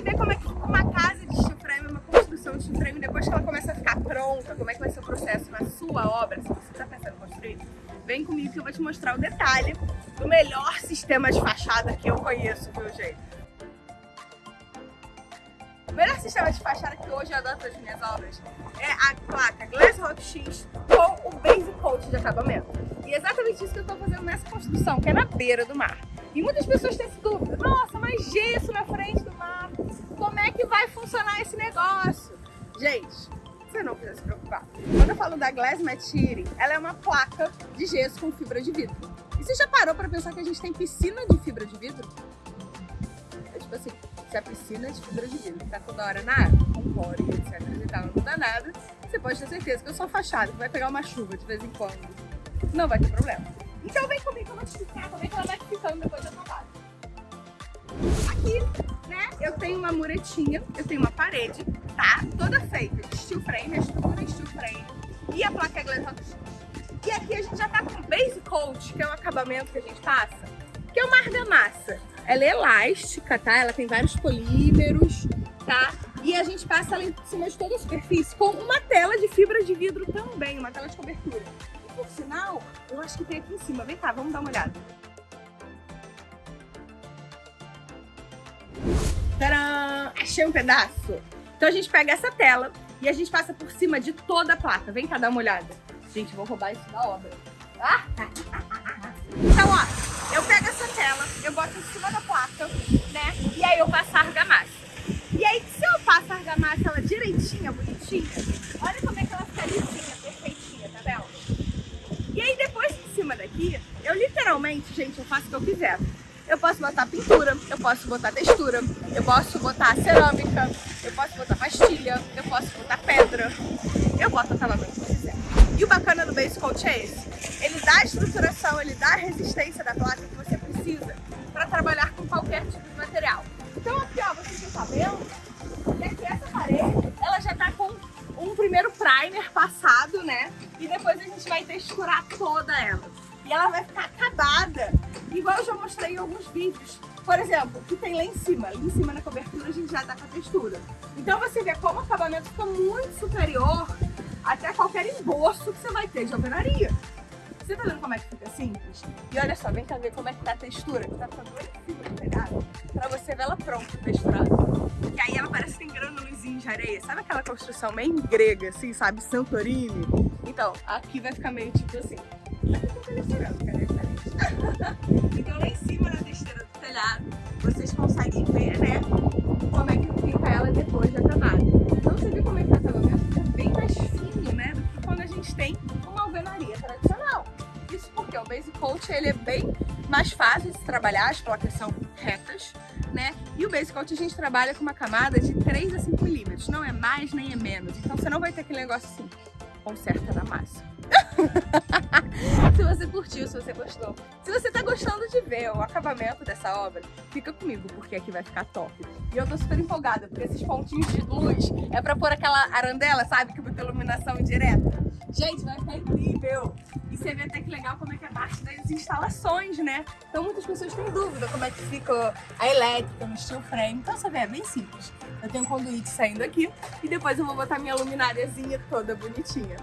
saber como é que uma casa de steel uma construção de steel depois que ela começa a ficar pronta, como é que vai ser o processo na sua obra, se você está pensando em construir, vem comigo que eu vou te mostrar o detalhe do melhor sistema de fachada que eu conheço, viu, gente? O melhor sistema de fachada que hoje adoto nas minhas obras é a placa Glass Rock X com o Base Coat de acabamento. E é exatamente isso que eu estou fazendo nessa construção, que é na beira do mar. E muitas pessoas têm essa dúvida, nossa, mas gesso na frente do mar, como é que vai funcionar esse negócio? Gente, você não precisa se preocupar. Quando eu falo da Material, ela é uma placa de gesso com fibra de vidro. E você já parou para pensar que a gente tem piscina de fibra de vidro? É tipo assim, se a piscina é de fibra de vidro tá toda hora na água, com cloro etc e tal, não muda nada, você pode ter certeza que eu sou fachada, que vai pegar uma chuva de vez em quando. Não vai ter problema. Então vem comigo que eu vou te explicar como é que ela vai ficando depois da acabada. Aqui, eu tenho uma muretinha, eu tenho uma parede, tá? Toda feita de steel frame, a estrutura steel frame e a placa é glass E aqui a gente já tá com base coat, que é o acabamento que a gente passa, que é uma argamassa. Ela é elástica, tá? Ela tem vários polímeros, tá? E a gente passa ela em cima de toda a superfície com uma tela de fibra de vidro também, uma tela de cobertura. E por sinal, eu acho que tem aqui em cima. Vem cá, vamos dar uma olhada. Achei um pedaço. Então a gente pega essa tela e a gente passa por cima de toda a placa. Vem cá dar uma olhada. Gente, vou roubar isso da obra. Ah! Então, ó, eu pego essa tela, eu boto em cima da placa, né? E aí eu passo a argamassa. E aí, se eu passo a argamassa ela direitinha, bonitinha, olha como é que ela fica lisinha, perfeitinha, tá vendo? E aí, depois de cima daqui, eu literalmente, gente, eu faço o que eu quiser. Eu posso botar pintura, eu posso botar textura, eu posso botar cerâmica, eu posso botar pastilha, eu posso botar pedra. Eu boto coisa que eu quiser. E o bacana do Base Coat é esse. Ele dá a estruturação, ele dá a resistência da placa que você precisa para trabalhar com qualquer tipo de material. Então aqui, ó, vocês estão sabendo que aqui essa parede, ela já tá com um primeiro primer passado, né? E depois a gente vai texturar toda ela. E ela vai ficar acabada Igual eu já mostrei em alguns vídeos. Por exemplo, que tem lá em cima. Ali em cima na cobertura a gente já dá com a textura. Então você vê como o acabamento fica muito superior até qualquer embolso que você vai ter de alvenaria. Você tá vendo como é que fica simples? E olha só, vem cá ver como é que tá a textura, que tá ficando bem do telhado, pra você ver ela pronta, texturada. Que aí ela parece que tem grânulozinho de areia. Sabe aquela construção meio grega, assim, sabe? Santorini? Então, aqui vai ficar meio tipo assim. Aqui tô vocês conseguem ver, né, como é que fica ela depois de acabada. Então você vê como é que tá acabamento, fica bem mais fino, né, do que quando a gente tem uma alvenaria tradicional. Isso porque o Base Coat ele é bem mais fácil de se trabalhar, as placas são retas, né? E o Base Coat a gente trabalha com uma camada de 3 a 5 milímetros, não é mais nem é menos. Então você não vai ter aquele negócio assim, conserta da massa. se você curtiu, se você gostou. Se você tá gostando de ver o acabamento dessa obra, fica comigo, porque aqui vai ficar top. E eu tô super empolgada, porque esses pontinhos de luz é pra pôr aquela arandela, sabe? Que bota iluminação indireta. Gente, vai ficar incrível! E você vê até que legal como é que é a parte das instalações, né? Então muitas pessoas têm dúvida como é que fica a elétrica no steel frame. Então você vê, é bem simples. Eu tenho um conduíte saindo aqui e depois eu vou botar minha lumináriazinha toda bonitinha.